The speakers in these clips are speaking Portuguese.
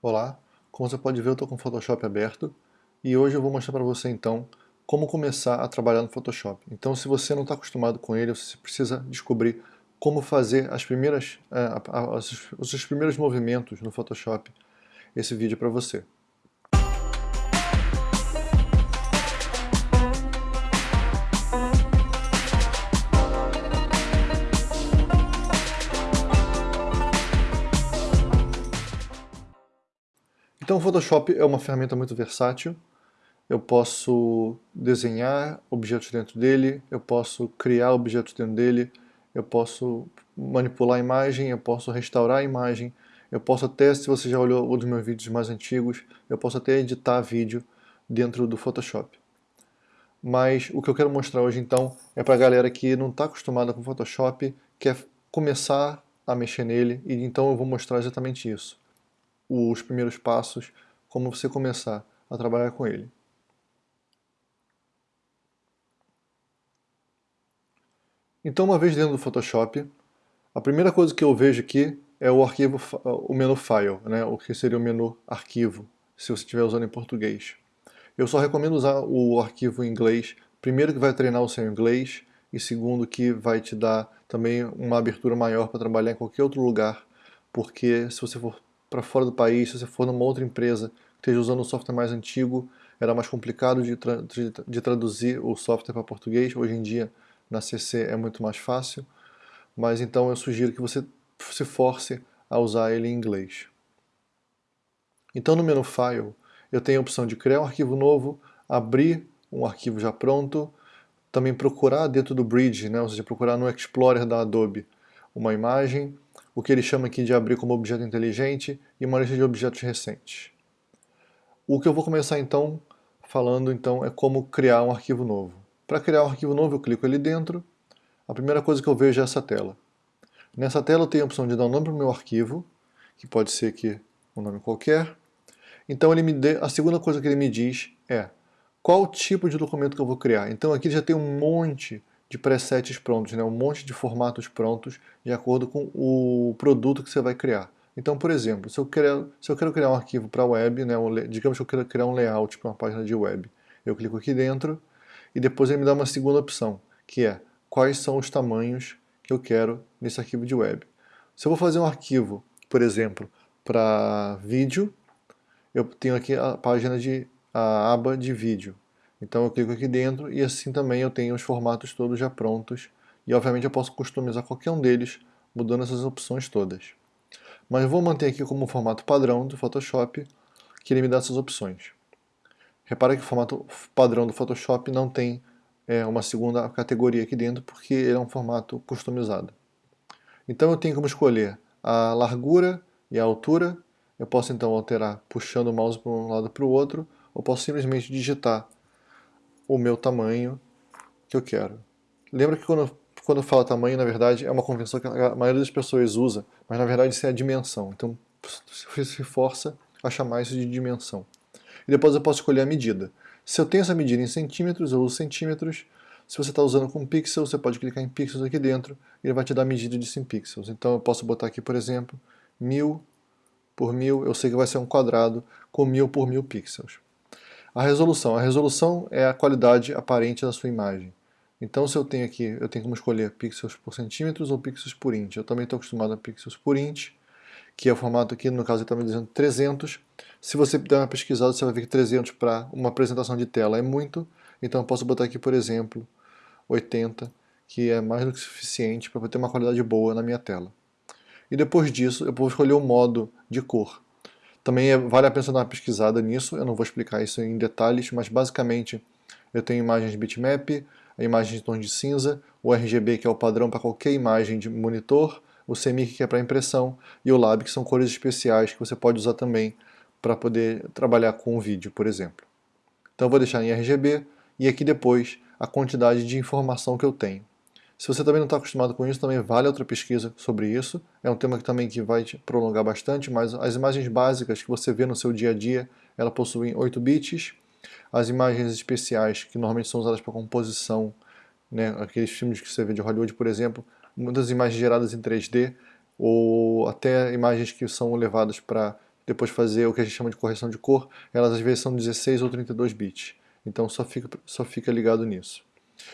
Olá, como você pode ver eu estou com o Photoshop aberto e hoje eu vou mostrar para você então como começar a trabalhar no Photoshop. Então se você não está acostumado com ele, você precisa descobrir como fazer as primeiras, uh, os, os primeiros movimentos no Photoshop. Esse vídeo é para você. Então o Photoshop é uma ferramenta muito versátil. Eu posso desenhar objetos dentro dele, eu posso criar objetos dentro dele, eu posso manipular a imagem, eu posso restaurar a imagem, eu posso até, se você já olhou um dos meus vídeos mais antigos, eu posso até editar vídeo dentro do Photoshop. Mas o que eu quero mostrar hoje então é para a galera que não está acostumada com Photoshop, quer começar a mexer nele, e então eu vou mostrar exatamente isso os primeiros passos, como você começar a trabalhar com ele. Então, uma vez dentro do Photoshop, a primeira coisa que eu vejo aqui é o arquivo, o menu File, né, o que seria o menu Arquivo, se você estiver usando em português. Eu só recomendo usar o arquivo em inglês, primeiro que vai treinar o seu inglês, e segundo que vai te dar também uma abertura maior para trabalhar em qualquer outro lugar, porque se você for para fora do país, se você for numa outra empresa que esteja usando um software mais antigo, era mais complicado de, tra de, traduzir o software para português. Hoje em dia, na CC é muito mais fácil. Mas então eu sugiro que você se force a usar ele em inglês. Então no menu File, eu tenho a opção de criar um arquivo novo, abrir um arquivo já pronto, também procurar dentro do Bridge, né, ou seja, procurar no Explorer da Adobe uma imagem, o que ele chama aqui de abrir como objeto inteligente e uma lista de objetos recentes. O que eu vou começar então falando então é como criar um arquivo novo. Para criar um arquivo novo eu clico ali dentro, a primeira coisa que eu vejo é essa tela. Nessa tela eu tenho a opção de dar um nome para o meu arquivo, que pode ser aqui um nome qualquer. Então ele me dê, a segunda coisa que ele me diz é qual tipo de documento que eu vou criar. Então aqui já tem um monte de presets prontos, né? um monte de formatos prontos de acordo com o produto que você vai criar. Então, por exemplo, se eu, quero, se eu quero criar um arquivo para web, né, um, digamos que eu quero criar um layout para uma página de web, eu clico aqui dentro e depois ele me dá uma segunda opção, que é quais são os tamanhos que eu quero nesse arquivo de web. Se eu vou fazer um arquivo, por exemplo, para vídeo, eu tenho aqui a página de a aba de vídeo. Então eu clico aqui dentro e assim também eu tenho os formatos todos já prontos e obviamente eu posso customizar qualquer um deles mudando essas opções todas. Mas eu vou manter aqui como formato padrão do Photoshop que ele me dá essas opções. Repara que o formato padrão do Photoshop não tem é, uma segunda categoria aqui dentro porque ele é um formato customizado. Então eu tenho como escolher a largura e a altura. Eu posso então alterar puxando o mouse para um lado para o outro ou posso simplesmente digitar o meu tamanho que eu quero. Lembra que quando, quando fala tamanho, na verdade, é uma convenção que a maioria das pessoas usa, mas na verdade isso é a dimensão. Então se força a chamar isso de dimensão. E depois eu posso escolher a medida. Se eu tenho essa medida em centímetros, eu uso centímetros. Se você está usando com pixels, você pode clicar em pixels aqui dentro e ele vai te dar a medida de 100 pixels. Então eu posso botar aqui, por exemplo, 1000 por 1000, eu sei que vai ser um quadrado com 1000 por 1000 pixels. A resolução. A resolução é a qualidade aparente da sua imagem. Então se eu tenho aqui, eu tenho como escolher pixels por centímetros ou pixels por int. Eu também estou acostumado a pixels por int, que é o formato aqui, no caso ele está me dizendo 300. Se você der uma pesquisada, você vai ver que 300 para uma apresentação de tela é muito. Então eu posso botar aqui, por exemplo, 80, que é mais do que suficiente para ter uma qualidade boa na minha tela. E depois disso, eu vou escolher o modo de cor. Também é, vale a pena dar uma pesquisada nisso, eu não vou explicar isso em detalhes, mas basicamente eu tenho imagens bitmap, a imagem de tons de cinza, o RGB que é o padrão para qualquer imagem de monitor, o CMYK que é para impressão e o Lab que são cores especiais que você pode usar também para poder trabalhar com o vídeo, por exemplo. Então eu vou deixar em RGB e aqui depois a quantidade de informação que eu tenho. Se você também não está acostumado com isso, também vale outra pesquisa sobre isso. É um tema que também que vai te prolongar bastante, mas as imagens básicas que você vê no seu dia a dia, ela possuem 8 bits. As imagens especiais, que normalmente são usadas para composição, né, aqueles filmes que você vê de Hollywood, por exemplo, muitas imagens geradas em 3D, ou até imagens que são levadas para depois fazer o que a gente chama de correção de cor, elas às vezes são 16 ou 32 bits. Então só fica, só fica ligado nisso.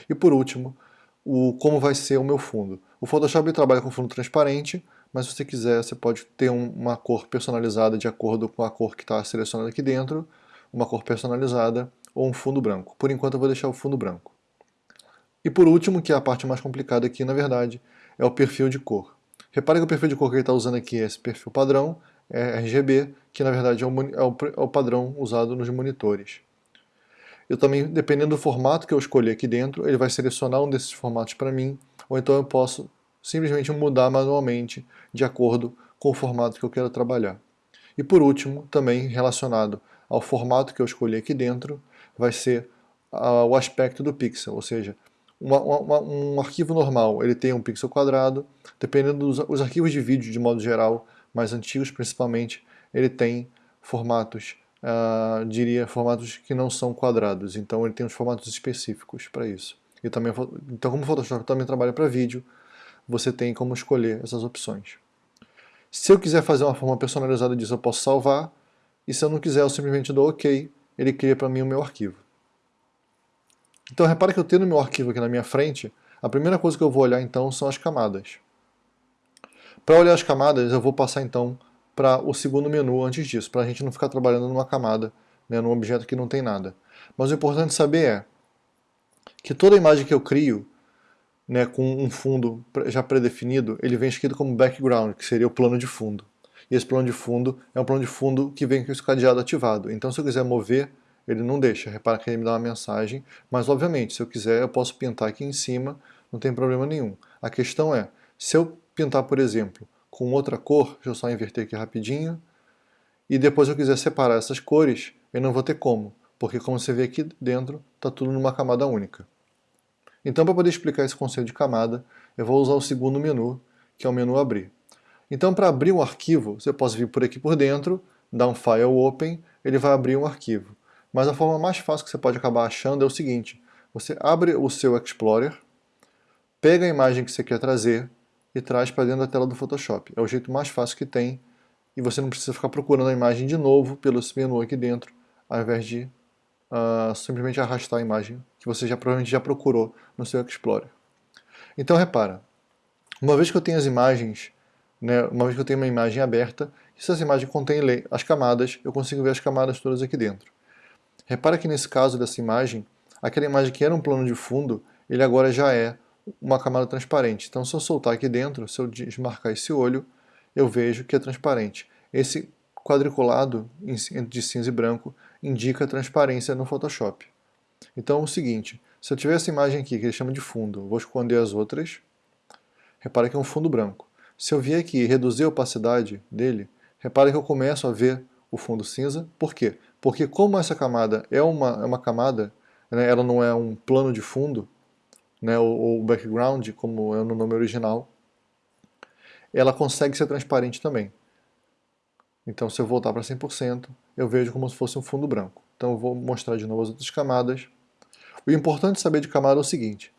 E por último, o, como vai ser o meu fundo. O Photoshop trabalha com fundo transparente, mas se você quiser, você pode ter um, uma cor personalizada de acordo com a cor que está selecionada aqui dentro, uma cor personalizada ou um fundo branco. Por enquanto eu vou deixar o fundo branco. E por último, que é a parte mais complicada aqui, na verdade, é o perfil de cor. Repare que o perfil de cor que ele está usando aqui é esse perfil padrão, é RGB, que na verdade é o, é o, é o padrão usado nos monitores. Eu também, dependendo do formato que eu escolher aqui dentro, ele vai selecionar um desses formatos para mim, ou então eu posso simplesmente mudar manualmente de acordo com o formato que eu quero trabalhar. E por último, também relacionado ao formato que eu escolhi aqui dentro, vai ser uh, o aspecto do pixel, ou seja, uma, uma, um arquivo normal ele tem um pixel quadrado, dependendo dos os arquivos de vídeo de modo geral, mais antigos principalmente, ele tem formatos uh, diria, formatos que não são quadrados. Então ele tem uns formatos específicos para isso. E também, então como o Photoshop também trabalha para vídeo, você tem como escolher essas opções. Se eu quiser fazer uma forma personalizada disso, eu posso salvar. E se eu não quiser, eu simplesmente dou OK. Ele cria para mim o meu arquivo. Então repara que eu tenho o meu arquivo aqui na minha frente. A primeira coisa que eu vou olhar então são as camadas. Para olhar as camadas, eu vou passar então para o segundo menu antes disso, para a gente não ficar trabalhando numa camada, né, num objeto que não tem nada. Mas o importante saber é que toda imagem que eu crio, né, com um fundo já pré-definido, ele vem escrito como background, que seria o plano de fundo. E esse plano de fundo é um plano de fundo que vem com esse cadeado ativado. Então se eu quiser mover, ele não deixa. Repara que ele me dá uma mensagem, mas obviamente, se eu quiser, eu posso pintar aqui em cima, não tem problema nenhum. A questão é, se eu pintar, por exemplo, com outra cor, deixa eu só inverter aqui rapidinho, e depois eu quiser separar essas cores, eu não vou ter como, porque como você vê aqui dentro, está tudo numa camada única. Então para poder explicar esse conceito de camada, eu vou usar o segundo menu, que é o menu abrir. Então para abrir um arquivo, você pode vir por aqui por dentro, dar um File Open, ele vai abrir um arquivo. Mas a forma mais fácil que você pode acabar achando é o seguinte, você abre o seu Explorer, pega a imagem que você quer trazer, e traz para dentro da tela do Photoshop. É o jeito mais fácil que tem e você não precisa ficar procurando a imagem de novo pelo menu aqui dentro, ao invés de uh, simplesmente arrastar a imagem que você já provavelmente já procurou no seu Explorer. Então repara, uma vez que eu tenho as imagens, né, uma vez que eu tenho uma imagem aberta, se essa imagem contém as camadas, eu consigo ver as camadas todas aqui dentro. Repara que nesse caso dessa imagem, aquela imagem que era um plano de fundo, ele agora já é uma camada transparente. Então se eu soltar aqui dentro, se eu desmarcar esse olho, eu vejo que é transparente. Esse quadriculado de cinza e branco indica transparência no Photoshop. Então é o seguinte, se eu tiver essa imagem aqui, que ele chama de fundo, vou esconder as outras, repara que é um fundo branco. Se eu vier aqui e reduzir a opacidade dele, repara que eu começo a ver o fundo cinza. Por quê? Porque como essa camada é uma, é uma camada, né, ela não é um plano de fundo, né, ou, background, como é no nome original, ela consegue ser transparente também. Então se eu voltar para 100%, eu vejo como se fosse um fundo branco. Então eu vou mostrar de novo as outras camadas. O importante saber de camada é o seguinte,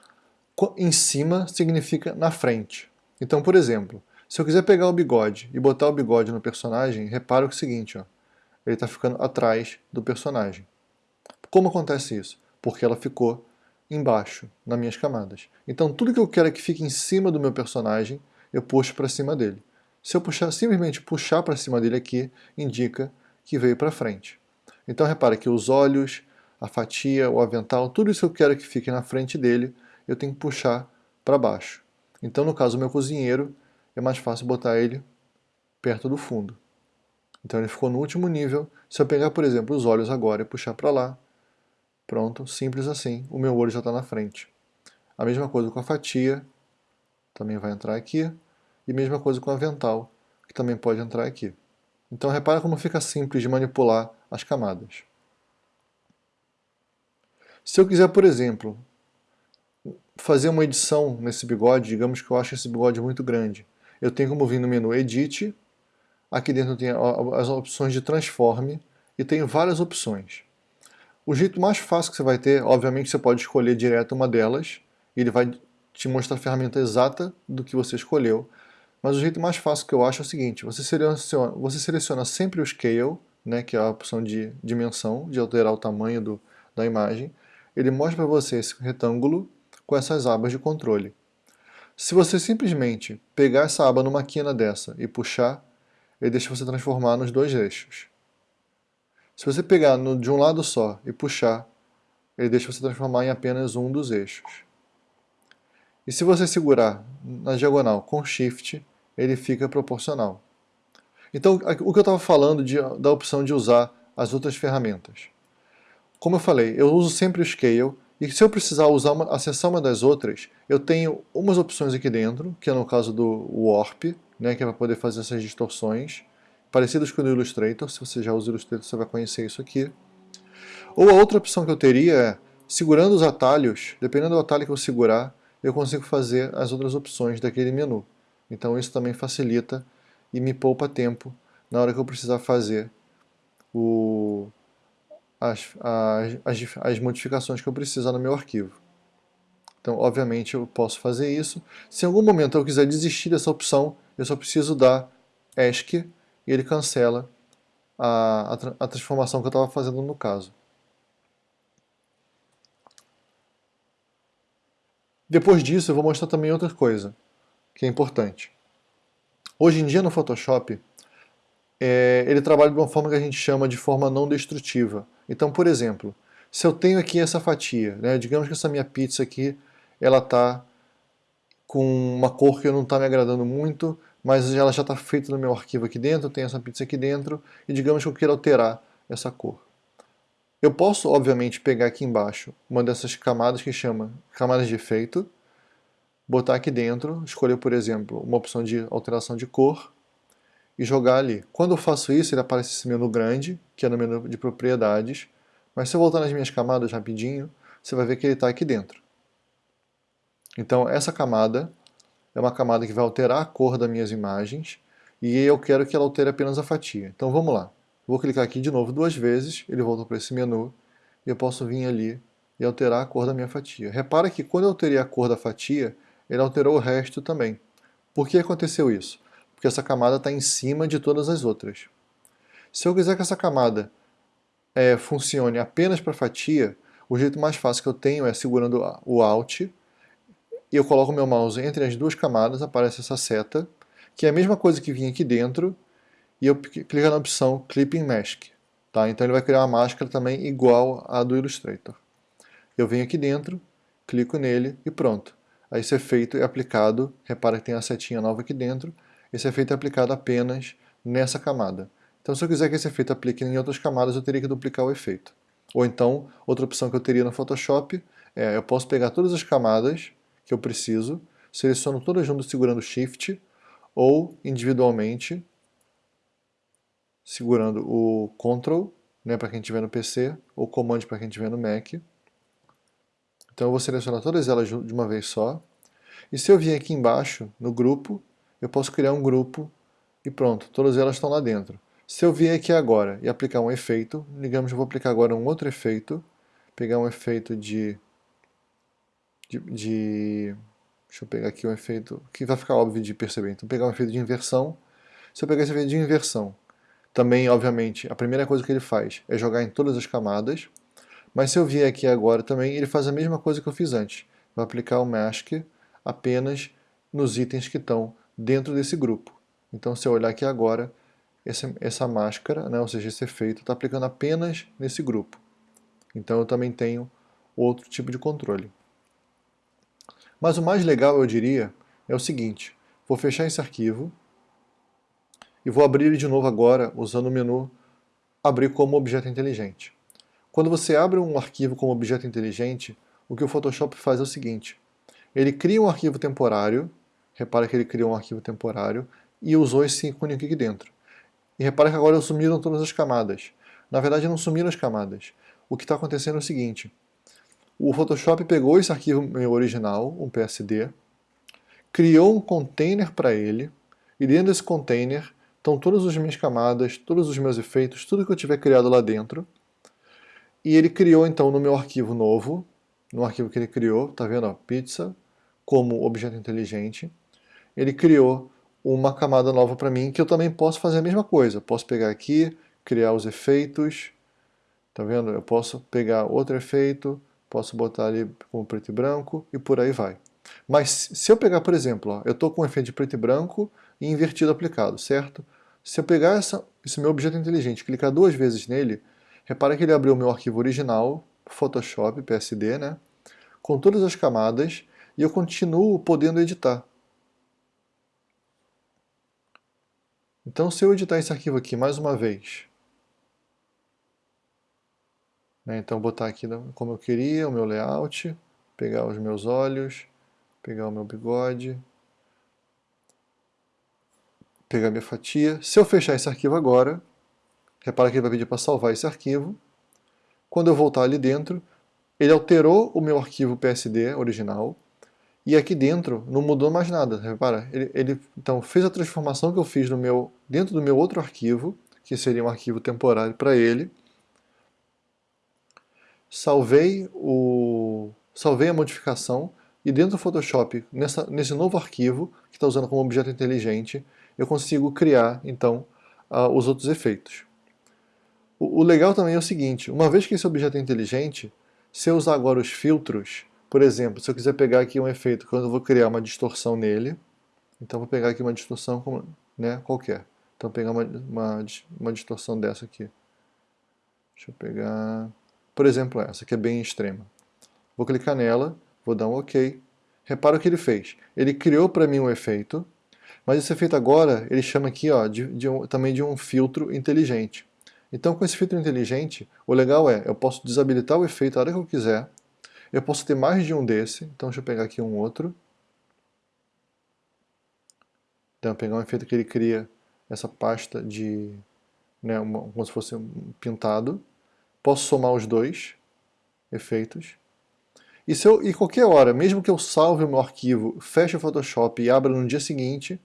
em cima significa na frente. Então, por exemplo, se eu quiser pegar o bigode e botar o bigode no personagem, repara o seguinte, ó, ele está ficando atrás do personagem. Como acontece isso? Porque ela ficou embaixo, nas minhas camadas. Então tudo que eu quero é que fique em cima do meu personagem, eu puxo para cima dele. Se eu puxar, simplesmente puxar para cima dele aqui, indica que veio para frente. Então repara que os olhos, a fatia, o avental, tudo isso que eu quero que fique na frente dele, eu tenho que puxar para baixo. Então no caso do meu cozinheiro, é mais fácil botar ele perto do fundo. Então ele ficou no último nível. Se eu pegar, por exemplo, os olhos agora e puxar para lá, Pronto, simples assim, o meu olho já está na frente. A mesma coisa com a fatia, também vai entrar aqui, e mesma coisa com o avental, que também pode entrar aqui. Então repara como fica simples de manipular as camadas. Se eu quiser, por exemplo, fazer uma edição nesse bigode, digamos que eu acho esse bigode muito grande, eu tenho como vir no menu Edit, aqui dentro tem as opções de Transforme, e tenho várias opções. O jeito mais fácil que você vai ter, obviamente você pode escolher direto uma delas, e ele vai te mostrar a ferramenta exata do que você escolheu, mas o jeito mais fácil que eu acho é o seguinte, você seleciona, você seleciona sempre o Scale, né, que é a opção de dimensão, de alterar o tamanho do, da imagem, ele mostra para você esse retângulo com essas abas de controle. Se você simplesmente pegar essa aba numa quina dessa e puxar, ele deixa você transformar nos dois eixos. Se você pegar no, de um lado só e puxar, ele deixa você transformar em apenas um dos eixos. E se você segurar na diagonal com Shift, ele fica proporcional. Então, o que eu estava falando de, da opção de usar as outras ferramentas. Como eu falei, eu uso sempre o Scale, e se eu precisar usar uma, acessar uma das outras, eu tenho umas opções aqui dentro, que é no caso do Warp, né, que é para poder fazer essas distorções, parecidas com o Illustrator, se você já usa o Illustrator você vai conhecer isso aqui. Ou a outra opção que eu teria é, segurando os atalhos, dependendo do atalho que eu segurar, eu consigo fazer as outras opções daquele menu. Então isso também facilita e me poupa tempo na hora que eu precisar fazer o, as, as, as, as modificações que eu precisar no meu arquivo. Então, obviamente, eu posso fazer isso. Se em algum momento eu quiser desistir dessa opção, eu só preciso dar ESC e ele cancela a, a, a transformação que eu estava fazendo no caso. Depois disso, eu vou mostrar também outra coisa, que é importante. Hoje em dia, no Photoshop, é, ele trabalha de uma forma que a gente chama de forma não destrutiva. Então, por exemplo, se eu tenho aqui essa fatia, né, digamos que essa minha pizza aqui, ela está com uma cor que não está me agradando muito, mas ela já está feita no meu arquivo aqui dentro, tem essa pizza aqui dentro, e digamos que eu queira alterar essa cor. Eu posso, obviamente, pegar aqui embaixo uma dessas camadas que chama camadas de efeito, botar aqui dentro, escolher, por exemplo, uma opção de alteração de cor e jogar ali. Quando eu faço isso, ele aparece esse menu grande, que é no menu de propriedades, mas se eu voltar nas minhas camadas rapidinho, você vai ver que ele está aqui dentro. Então essa camada é uma camada que vai alterar a cor das minhas imagens e eu quero que ela altere apenas a fatia. Então vamos lá. Vou clicar aqui de novo duas vezes, ele volta para esse menu, e eu posso vir ali e alterar a cor da minha fatia. Repara que quando eu alterei a cor da fatia, ele alterou o resto também. Por que aconteceu isso? Porque essa camada está em cima de todas as outras. Se eu quiser que essa camada é, funcione apenas para fatia, o jeito mais fácil que eu tenho é segurando o Alt, e eu coloco meu mouse entre as duas camadas, aparece essa seta, que é a mesma coisa que vinha aqui dentro, e eu clico na opção Clipping Mask. Tá? Então ele vai criar uma máscara também igual à do Illustrator. Eu venho aqui dentro, clico nele e pronto. Aí esse efeito é aplicado, repara que tem a setinha nova aqui dentro, esse efeito é aplicado apenas nessa camada. Então se eu quiser que esse efeito aplique em outras camadas, eu teria que duplicar o efeito. Ou então, outra opção que eu teria no Photoshop é, eu posso pegar todas as camadas que eu preciso, seleciono todas juntas segurando Shift, ou individualmente segurando o Ctrl, né, para quem estiver no PC, ou Command para quem estiver no Mac. Então eu vou selecionar todas elas de uma vez só. E se eu vir aqui embaixo, no grupo, eu posso criar um grupo e pronto, todas elas estão lá dentro. Se eu vir aqui agora e aplicar um efeito, digamos que eu vou aplicar agora um outro efeito, pegar um efeito de, de, de deixa eu pegar aqui um efeito que vai ficar óbvio de perceber, então pegar um efeito de inversão, se eu pegar esse efeito de inversão também, obviamente, a primeira coisa que ele faz é jogar em todas as camadas, mas se eu vier aqui agora também, ele faz a mesma coisa que eu fiz antes. Vai aplicar o Mask apenas nos itens que estão dentro desse grupo. Então, se eu olhar aqui agora, essa, essa máscara, né, ou seja, esse efeito, está aplicando apenas nesse grupo. Então, eu também tenho outro tipo de controle. Mas o mais legal, eu diria, é o seguinte. Vou fechar esse arquivo, e vou abrir ele de novo agora usando o menu Abrir como objeto inteligente. Quando você abre um arquivo como objeto inteligente, o que o Photoshop faz é o seguinte, ele cria um arquivo temporário, repara que ele criou um arquivo temporário, e usou esse ícone aqui dentro. E repara que agora sumiram todas as camadas. Na verdade não sumiram as camadas. O que está acontecendo é o seguinte, o Photoshop pegou esse arquivo meu original, um PSD, criou um container para ele, e dentro desse container então todas as minhas camadas, todos os meus efeitos, tudo que eu tiver criado lá dentro. E ele criou então no meu arquivo novo, no arquivo que ele criou, tá vendo? Pizza, como objeto inteligente. Ele criou uma camada nova para mim, que eu também posso fazer a mesma coisa. Posso pegar aqui, criar os efeitos, tá vendo? Eu posso pegar outro efeito, posso botar ali com preto e branco e por aí vai. Mas se eu pegar, por exemplo, ó, eu estou com um efeito de preto e branco e invertido aplicado, certo? Se eu pegar essa, esse meu objeto inteligente clicar duas vezes nele, repara que ele abriu o meu arquivo original, Photoshop, PSD, né? com todas as camadas, e eu continuo podendo editar. Então, se eu editar esse arquivo aqui mais uma vez, né, então botar aqui como eu queria, o meu layout, pegar os meus olhos, pegar o meu bigode, pegar minha fatia. Se eu fechar esse arquivo agora, repara que ele vai pedir para salvar esse arquivo. Quando eu voltar ali dentro, ele alterou o meu arquivo PSD original, e aqui dentro não mudou mais nada, repara. Ele, ele, então fez a transformação que eu fiz no meu, dentro do meu outro arquivo, que seria um arquivo temporário para ele. Salvei, o, salvei a modificação e dentro do Photoshop, nessa, nesse novo arquivo, que está usando como objeto inteligente, eu consigo criar, então, uh, os outros efeitos. O, o legal também é o seguinte, uma vez que esse objeto é inteligente, se eu usar agora os filtros, por exemplo, se eu quiser pegar aqui um efeito, quando eu vou criar uma distorção nele, então vou pegar aqui uma distorção né, qualquer. Então vou pegar uma, uma, uma distorção dessa aqui. Deixa eu pegar, por exemplo, essa, que é bem extrema. Vou clicar nela, vou dar um OK. Repara o que ele fez. Ele criou para mim um efeito, mas esse efeito agora, ele chama aqui ó, de, de um, também de um filtro inteligente. Então com esse filtro inteligente, o legal é, eu posso desabilitar o efeito a hora que eu quiser, eu posso ter mais de um desse, então deixa eu pegar aqui um outro. Então, pegar um efeito que ele cria essa pasta de, né, uma, como se fosse um pintado. Posso somar os dois efeitos. E, se eu, e qualquer hora, mesmo que eu salve o meu arquivo, feche o Photoshop e abra no dia seguinte,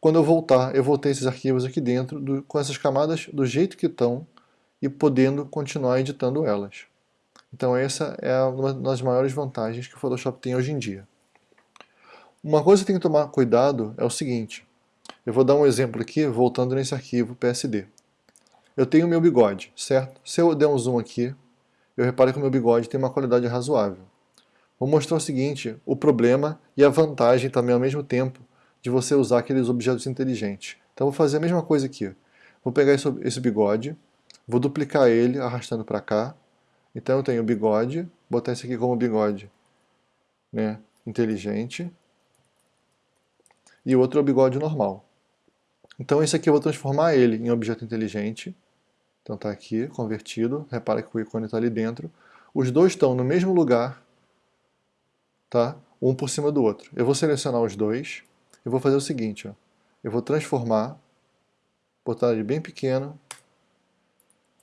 quando eu voltar, eu vou ter esses arquivos aqui dentro, do, com essas camadas do jeito que estão, e podendo continuar editando elas. Então essa é uma das maiores vantagens que o Photoshop tem hoje em dia. Uma coisa que tem que tomar cuidado é o seguinte, eu vou dar um exemplo aqui, voltando nesse arquivo PSD. Eu tenho meu bigode, certo? Se eu der um zoom aqui, eu reparo que o meu bigode tem uma qualidade razoável. Vou mostrar o seguinte, o problema e a vantagem também ao mesmo tempo de você usar aqueles objetos inteligentes. Então vou fazer a mesma coisa aqui. Vou pegar esse bigode, vou duplicar ele arrastando para cá, então eu tenho o bigode, botar esse aqui como bigode né, inteligente, e o outro é o bigode normal. Então esse aqui eu vou transformar ele em objeto inteligente, então está aqui, convertido, repara que o ícone está ali dentro. Os dois estão no mesmo lugar, tá? um por cima do outro. Eu vou selecionar os dois, e vou fazer o seguinte, ó. eu vou transformar, botar ele bem pequeno,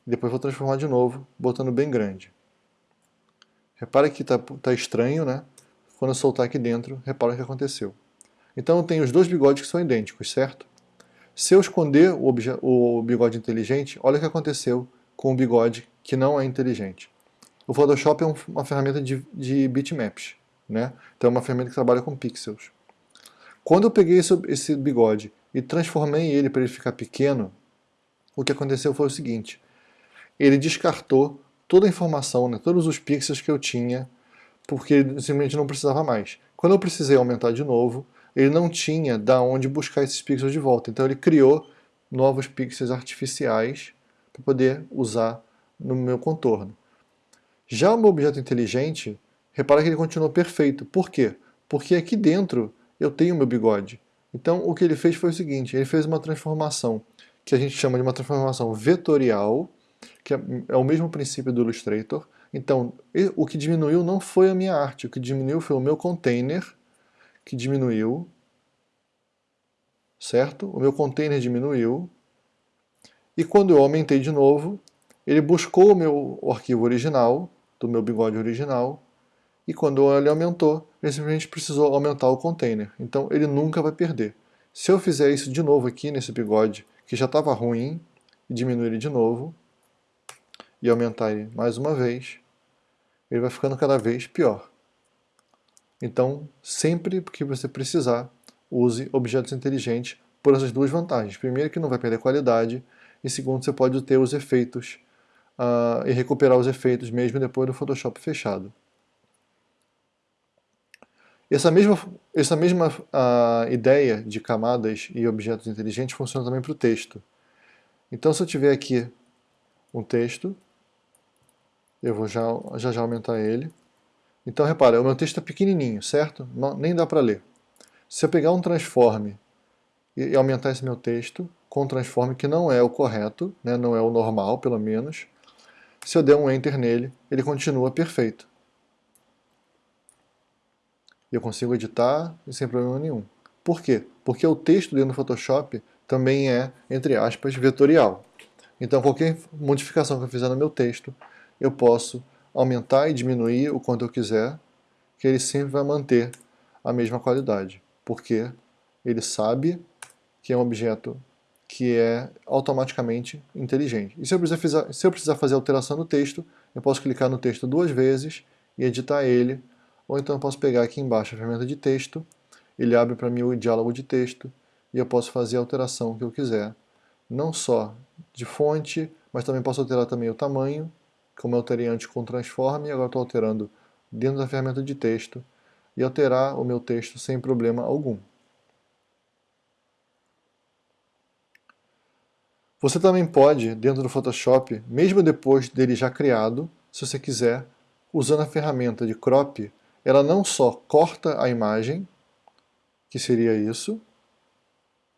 depois vou transformar de novo, botando bem grande. Repara que está tá estranho, né? Quando eu soltar aqui dentro, repara o que aconteceu. Então eu tenho os dois bigodes que são idênticos, certo? Se eu esconder o, o bigode inteligente, olha o que aconteceu com o bigode que não é inteligente. O Photoshop é um, uma ferramenta de, de bitmaps, né? Então é uma ferramenta que trabalha com pixels. Quando eu peguei esse, esse bigode e transformei ele para ele ficar pequeno, o que aconteceu foi o seguinte, ele descartou toda a informação, né, todos os pixels que eu tinha, porque simplesmente não precisava mais. Quando eu precisei aumentar de novo, ele não tinha da onde buscar esses pixels de volta, então ele criou novos pixels artificiais para poder usar no meu contorno. Já o meu objeto inteligente, repara que ele continuou perfeito. Por quê? Porque aqui dentro eu tenho meu bigode. Então o que ele fez foi o seguinte, ele fez uma transformação que a gente chama de uma transformação vetorial, que é, é o mesmo princípio do Illustrator. Então, o que diminuiu não foi a minha arte, o que diminuiu foi o meu container, que diminuiu, certo? O meu container diminuiu, e quando eu aumentei de novo, ele buscou o meu arquivo original, do meu bigode original, e quando ele aumentou, ele simplesmente precisou aumentar o container. Então ele nunca vai perder. Se eu fizer isso de novo aqui nesse bigode, que já estava ruim, e diminuir ele de novo, e aumentar ele mais uma vez, ele vai ficando cada vez pior. Então, sempre que você precisar, use objetos inteligentes por essas duas vantagens. Primeiro, que não vai perder qualidade, e segundo, você pode ter os efeitos uh, e recuperar os efeitos mesmo depois do Photoshop fechado. Essa mesma, essa mesma uh, ideia de camadas e objetos inteligentes funciona também para o texto. Então se eu tiver aqui um texto, eu vou já já, já aumentar ele. Então repara, o meu texto é pequenininho, certo? Não, nem dá para ler. Se eu pegar um transforme e aumentar esse meu texto com um transforme que não é o correto, né, não é o normal pelo menos, se eu der um Enter nele, ele continua perfeito. Eu consigo editar sem problema nenhum. Por quê? Porque o texto dentro do Photoshop também é, entre aspas, vetorial. Então qualquer modificação que eu fizer no meu texto, eu posso aumentar e diminuir o quanto eu quiser, que ele sempre vai manter a mesma qualidade. Porque ele sabe que é um objeto que é automaticamente inteligente. E se eu, precisar, se eu precisar fazer alteração no texto, eu posso clicar no texto duas vezes e editar ele, ou então eu posso pegar aqui embaixo a ferramenta de texto, ele abre para mim o diálogo de texto, e eu posso fazer a alteração que eu quiser, não só de fonte, mas também posso alterar também o tamanho, como eu alterei antes com transform, agora estou alterando dentro da ferramenta de texto, e alterar o meu texto sem problema algum. Você também pode, dentro do Photoshop, mesmo depois dele já criado, se você quiser, usando a ferramenta de crop, ela não só corta a imagem, que seria isso,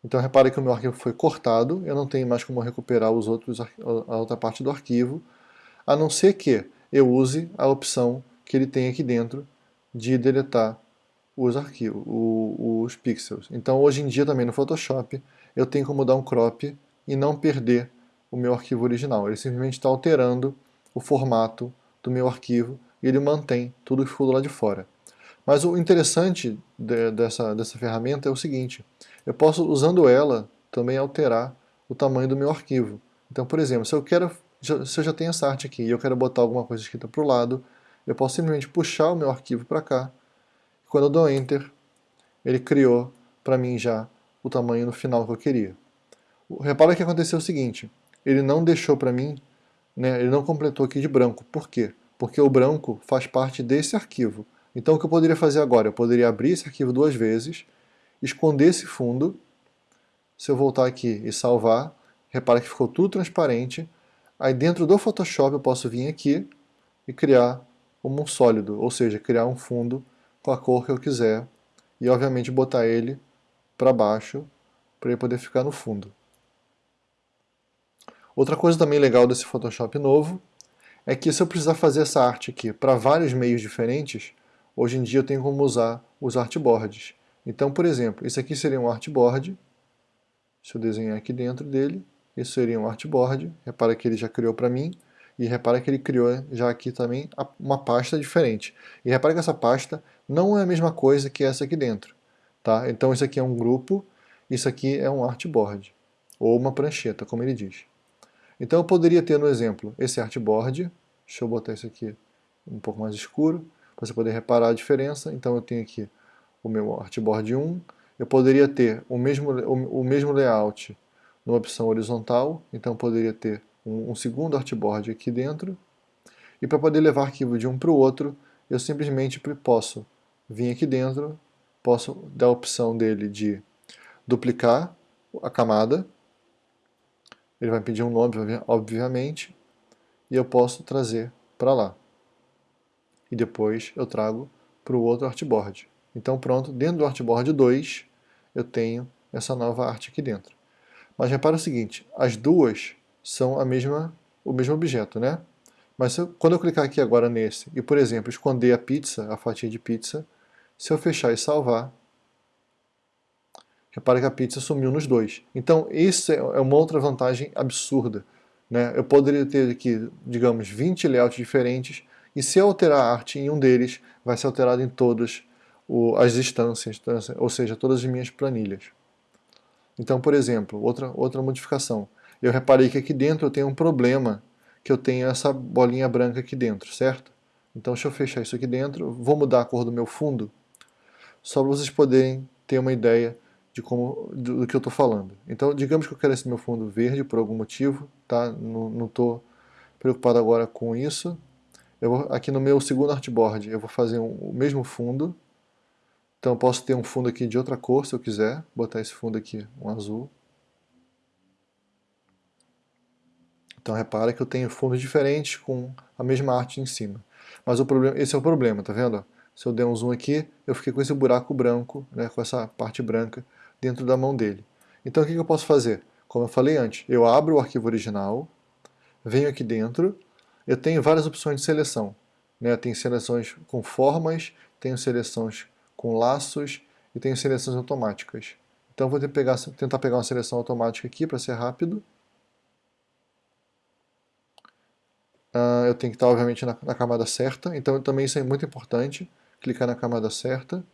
então repare que o meu arquivo foi cortado, eu não tenho mais como recuperar os outros, a outra parte do arquivo, a não ser que eu use a opção que ele tem aqui dentro de deletar os arquivos, os pixels. Então hoje em dia também no Photoshop eu tenho como dar um crop e não perder o meu arquivo original. Ele simplesmente está alterando o formato do meu arquivo e ele mantém tudo que ficou do lado de fora. Mas o interessante de, dessa, dessa ferramenta é o seguinte, eu posso, usando ela, também alterar o tamanho do meu arquivo. Então, por exemplo, se eu, quero, se eu já tenho essa arte aqui e eu quero botar alguma coisa escrita para o lado, eu posso simplesmente puxar o meu arquivo para cá. Quando eu dou Enter, ele criou para mim já o tamanho no final que eu queria. Repara que aconteceu o seguinte, ele não deixou para mim, né, ele não completou aqui de branco. Por quê? Porque o branco faz parte desse arquivo. Então o que eu poderia fazer agora? Eu poderia abrir esse arquivo duas vezes, esconder esse fundo, se eu voltar aqui e salvar, repara que ficou tudo transparente, aí dentro do Photoshop eu posso vir aqui e criar um sólido, ou seja, criar um fundo com a cor que eu quiser, e obviamente botar ele para baixo, para ele poder ficar no fundo. Outra coisa também legal desse Photoshop novo é que se eu precisar fazer essa arte aqui para vários meios diferentes, hoje em dia eu tenho como usar os artboards. Então, por exemplo, isso aqui seria um artboard, se eu desenhar aqui dentro dele, isso seria um artboard, repara que ele já criou para mim, e repara que ele criou já aqui também uma pasta diferente. E repara que essa pasta não é a mesma coisa que essa aqui dentro. Tá? Então isso aqui é um grupo, isso aqui é um artboard, ou uma prancheta, como ele diz. Então eu poderia ter no exemplo esse artboard, deixa eu botar isso aqui um pouco mais escuro, para você poder reparar a diferença. Então eu tenho aqui o meu artboard 1, eu poderia ter o mesmo, o, o mesmo layout numa opção horizontal, então poderia ter um, um segundo artboard aqui dentro, e para poder levar arquivo de um para o outro, eu simplesmente posso vir aqui dentro, posso dar a opção dele de duplicar a camada, ele vai pedir um nome, obviamente, e eu posso trazer para lá. E depois eu trago para o outro artboard. Então pronto, dentro do artboard 2 eu tenho essa nova arte aqui dentro. Mas repara o seguinte, as duas são a mesma, o mesmo objeto, né? Mas eu, quando eu clicar aqui agora nesse e, por exemplo, esconder a pizza, a fatia de pizza, se eu fechar e salvar, Repara que a pizza sumiu nos dois. Então, isso é, é uma outra vantagem absurda. Né? Eu poderia ter aqui, digamos, 20 layouts diferentes, e se eu alterar a arte em um deles, vai ser alterado em todas as instâncias, ou seja, todas as minhas planilhas. Então, por exemplo, outra, outra modificação. Eu reparei que aqui dentro eu tenho um problema, que eu tenho essa bolinha branca aqui dentro, certo? Então, deixa eu fechar isso aqui dentro, vou mudar a cor do meu fundo, só para vocês poderem ter uma ideia de como, do, do que eu estou falando. Então, digamos que eu quero esse meu fundo verde por algum motivo, tá? não estou preocupado agora com isso. Eu vou, aqui no meu segundo artboard eu vou fazer um, o mesmo fundo. Então eu posso ter um fundo aqui de outra cor se eu quiser, botar esse fundo aqui, um azul. Então repara que eu tenho fundos diferentes com a mesma arte em cima. Mas o problema, esse é o problema, tá vendo? Se eu der um zoom aqui, eu fiquei com esse buraco branco, né, com essa parte branca dentro da mão dele. Então o que eu posso fazer? Como eu falei antes, eu abro o arquivo original, venho aqui dentro, eu tenho várias opções de seleção. Né? Tem seleções com formas, tenho seleções com laços e tenho seleções automáticas. Então vou pegar, tentar pegar uma seleção automática aqui para ser rápido. Uh, eu tenho que estar, obviamente, na, na, camada certa, então também isso é muito importante, clicar na camada certa.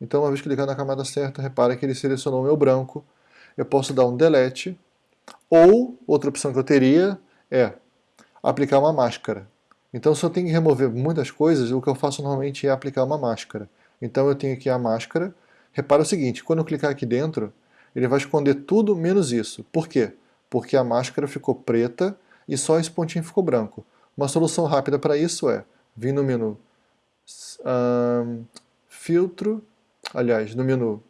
Então, uma vez clicar na camada certa, repara que ele selecionou o meu branco. Eu posso dar um delete, ou, outra opção que eu teria é aplicar uma máscara. Então, se eu tenho que remover muitas coisas, o que eu faço normalmente é aplicar uma máscara. Então, eu tenho aqui a máscara. Repara o seguinte, quando eu clicar aqui dentro, ele vai esconder tudo menos isso. Por quê? Porque a máscara ficou preta e só esse pontinho ficou branco. Uma solução rápida para isso é vir no menu um, filtro, aliás, no menu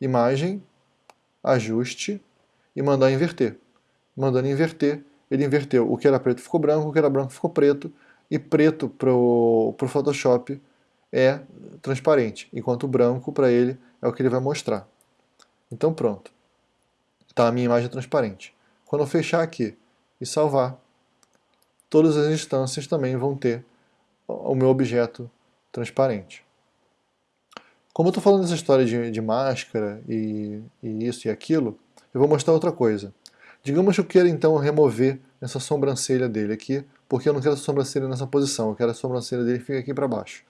imagem, ajuste e mandar inverter. Mandando inverter, ele inverteu. O que era preto ficou branco, o que era branco ficou preto, e preto para o Photoshop é transparente, enquanto o branco para ele é o que ele vai mostrar. Então pronto. Está a minha imagem transparente. Quando eu fechar aqui e salvar, todas as instâncias também vão ter o meu objeto transparente. Como eu estou falando dessa história de, de máscara e, e, isso e aquilo, eu vou mostrar outra coisa. Digamos que eu queira então remover essa sobrancelha dele aqui, porque eu não quero a sobrancelha nessa posição, eu quero a sobrancelha dele ficar aqui para baixo.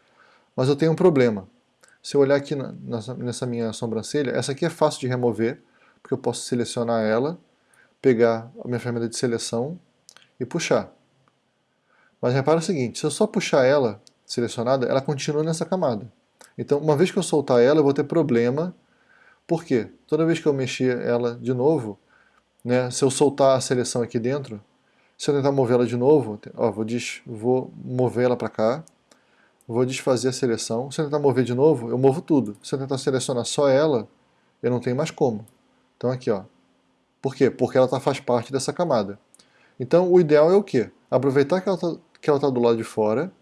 Mas eu tenho um problema. Se eu olhar aqui nessa, nessa minha sobrancelha, essa aqui é fácil de remover, porque eu posso selecionar ela, pegar a minha ferramenta de seleção e puxar. Mas repara o seguinte, se eu só puxar ela selecionada, ela continua nessa camada. Então, uma vez que eu soltar ela, eu vou ter problema. Por quê? Toda vez que eu mexer ela de novo, né, se eu soltar a seleção aqui dentro, se eu tentar mover ela de novo, ó, vou, vou mover ela para cá, vou desfazer a seleção. Se eu tentar mover de novo, eu movo tudo. Se eu tentar selecionar só ela, eu não tenho mais como. Então aqui, ó. Por quê? Porque ela tá, faz parte dessa camada. Então o ideal é o quê? Aproveitar que ela está tá do lado de fora,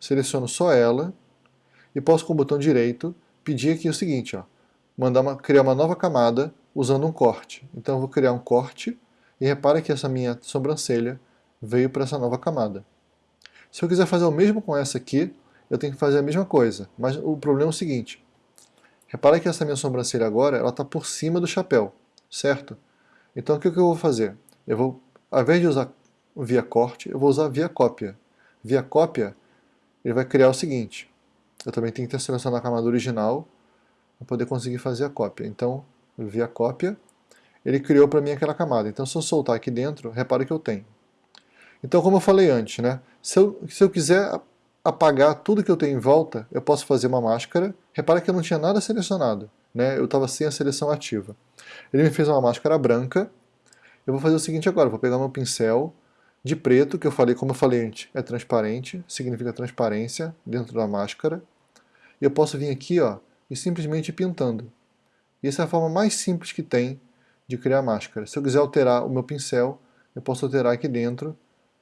seleciono só ela, e posso com o botão direito pedir aqui o seguinte, ó, mandar uma, criar uma nova camada usando um corte. Então eu vou criar um corte, e repara que essa minha sobrancelha veio para essa nova camada. Se eu quiser fazer o mesmo com essa aqui, eu tenho que fazer a mesma coisa, mas o problema é o seguinte, repara que essa minha sobrancelha agora, ela está por cima do chapéu, certo? Então o que, que eu vou fazer? Eu vou, ao invés de usar via corte, eu vou usar via cópia. Via cópia, ele vai criar o seguinte, eu também tenho que selecionar a camada original para poder conseguir fazer a cópia. Então, via cópia, ele criou para mim aquela camada. Então, se eu soltar aqui dentro, repara que eu tenho. Então, como eu falei antes, né, se, eu, se eu quiser apagar tudo que eu tenho em volta, eu posso fazer uma máscara. Repara que eu não tinha nada selecionado, né, eu estava sem a seleção ativa. Ele me fez uma máscara branca. Eu vou fazer o seguinte agora, vou pegar meu pincel de preto, que eu falei, como eu falei antes, é transparente, significa transparência dentro da máscara. E eu posso vir aqui ó, e simplesmente pintando. E essa é a forma mais simples que tem de criar máscara. Se eu quiser alterar o meu pincel, eu posso alterar aqui dentro,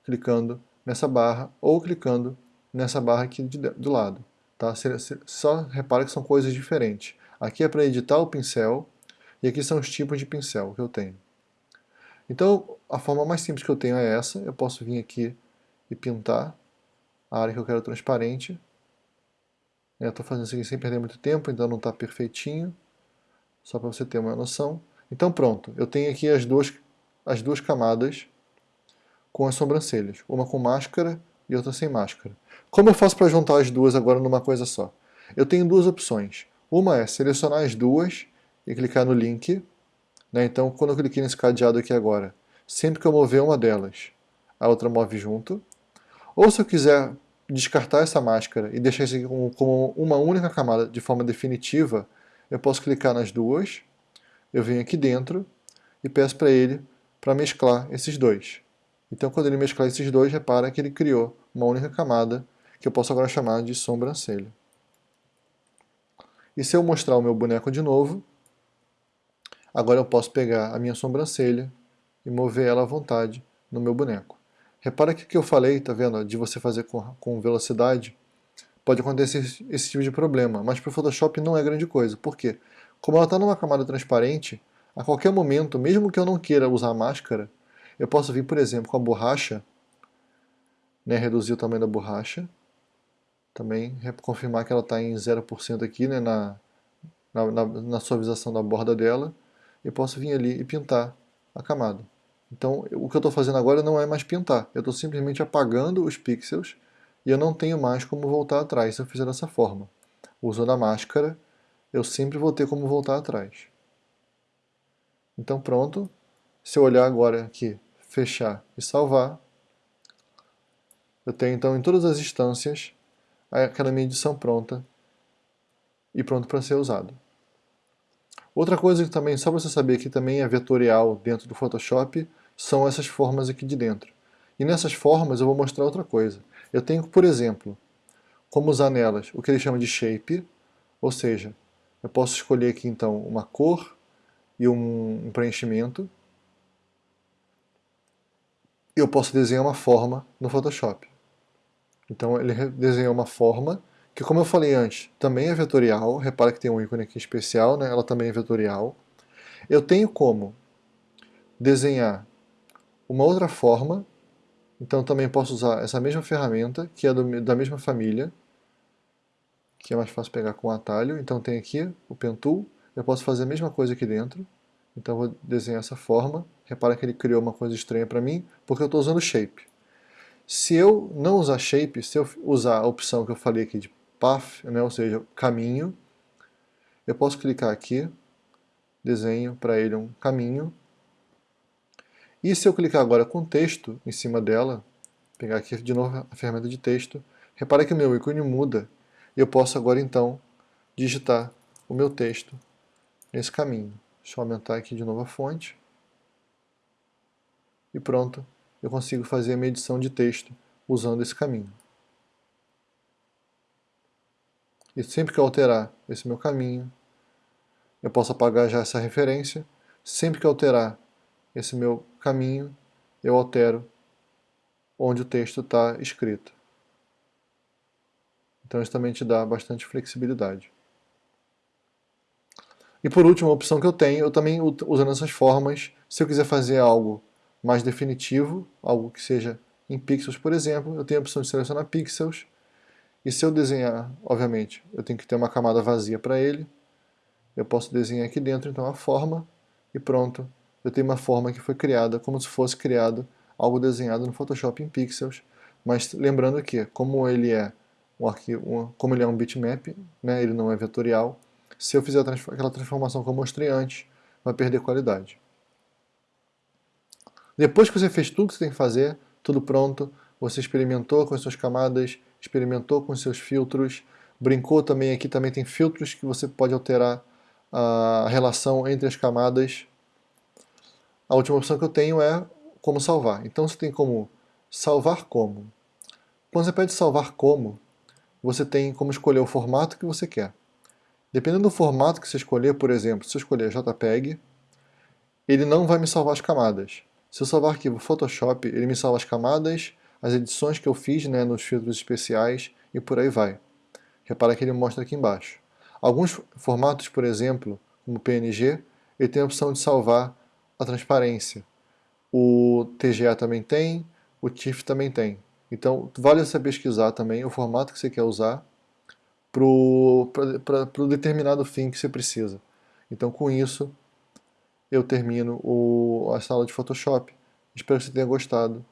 clicando nessa barra, ou clicando nessa barra aqui de, do lado. Tá? Só repara que são coisas diferentes. Aqui é para editar o pincel, e aqui são os tipos de pincel que eu tenho. Então, a forma mais simples que eu tenho é essa. Eu posso vir aqui e pintar a área que eu quero transparente. Estou fazendo isso aqui sem perder muito tempo, então não está perfeitinho. Só para você ter uma noção. Então pronto, eu tenho aqui as duas, as duas camadas com as sobrancelhas. Uma com máscara e outra sem máscara. Como eu faço para juntar as duas agora numa coisa só? Eu tenho duas opções. Uma é selecionar as duas e clicar no link né? Então, quando eu cliquei nesse cadeado aqui agora, sempre que eu mover uma delas, a outra move junto. Ou se eu quiser descartar essa máscara e deixar isso aqui como, como uma única camada de forma definitiva, eu posso clicar nas duas, eu venho aqui dentro e peço para ele para mesclar esses dois. Então quando ele mesclar esses dois, repara que ele criou uma única camada que eu posso agora chamar de sobrancelha. E se eu mostrar o meu boneco de novo, agora eu posso pegar a minha sobrancelha e mover ela à vontade no meu boneco. Repara que o que eu falei, tá vendo, de você fazer com, velocidade, pode acontecer esse, esse tipo de problema, mas para o Photoshop não é grande coisa. Por quê? Como ela está numa camada transparente, a qualquer momento, mesmo que eu não queira usar máscara, eu posso vir, por exemplo, com a borracha, né, reduzir o tamanho da borracha, também confirmar que ela está em 0% aqui né, na, na, na, na suavização da borda dela, e posso vir ali e pintar a camada. Então, o que eu estou fazendo agora não é mais pintar, eu estou simplesmente apagando os pixels e eu não tenho mais como voltar atrás se eu fizer dessa forma. Usando a máscara, eu sempre vou ter como voltar atrás. Então pronto, se eu olhar agora aqui, fechar e salvar, eu tenho então em todas as instâncias aquela minha edição pronta e pronto para ser usado. Outra coisa que também, só para você saber que também é vetorial dentro do Photoshop, são essas formas aqui de dentro. E nessas formas eu vou mostrar outra coisa. Eu tenho, por exemplo, como usar nelas o que ele chama de shape, ou seja, eu posso escolher aqui então uma cor e um preenchimento. Eu posso desenhar uma forma no Photoshop. Então ele desenhou uma forma que, como eu falei antes, também é vetorial. Repara que tem um ícone aqui especial, né? ela também é vetorial. Eu tenho como desenhar uma outra forma, então também posso usar essa mesma ferramenta, que é do, da mesma família, que é mais fácil pegar com atalho. Então tem aqui o Pen Tool, eu posso fazer a mesma coisa aqui dentro. Então vou desenhar essa forma. Repara que ele criou uma coisa estranha para mim, porque eu estou usando Shape. Se eu não usar Shape, se eu usar a opção que eu falei aqui de Path, né, ou seja, caminho, eu posso clicar aqui, desenho para ele um caminho. E se eu clicar agora com texto em cima dela, pegar aqui de novo a ferramenta de texto, repara que o meu ícone muda. E eu posso agora então digitar o meu texto nesse caminho. Deixa eu aumentar aqui de novo a fonte. E pronto, eu consigo fazer a minha edição de texto usando esse caminho. E sempre que eu alterar esse meu caminho, eu posso apagar já essa referência. Sempre que eu alterar esse meu caminho, eu altero onde o texto está escrito. Então isso também te dá bastante flexibilidade. E por último, a opção que eu tenho, eu também usando essas formas, se eu quiser fazer algo mais definitivo, algo que seja em pixels, por exemplo, eu tenho a opção de selecionar pixels, e se eu desenhar, obviamente, eu tenho que ter uma camada vazia para ele, eu posso desenhar aqui dentro então a forma, e pronto, eu tenho uma forma que foi criada como se fosse criado algo desenhado no Photoshop em pixels, mas lembrando que, como ele é um arquivo, como ele é um bitmap, né, ele não é vetorial, se eu fizer aquela transformação que eu mostrei antes, vai perder qualidade. Depois que você fez tudo que você tem que fazer, tudo pronto, você experimentou com as suas camadas, experimentou com os seus filtros, brincou também, aqui também tem filtros que você pode alterar a relação entre as camadas. A última opção que eu tenho é como salvar. Então você tem como salvar como. Quando você pede salvar como, você tem como escolher o formato que você quer. Dependendo do formato que você escolher, por exemplo, se eu escolher JPEG, ele não vai me salvar as camadas. Se eu salvar arquivo Photoshop, ele me salva as camadas, as edições que eu fiz né, nos filtros especiais e por aí vai. Repara que ele mostra aqui embaixo. Alguns formatos, por exemplo, como PNG, ele tem a opção de salvar a transparência. O TGA também tem, o TIFF também tem. Então, vale você pesquisar também o formato que você quer usar para o determinado fim que você precisa. Então, com isso, eu termino o, a sala de Photoshop. Espero que você tenha gostado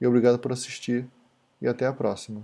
e obrigado por assistir e até a próxima.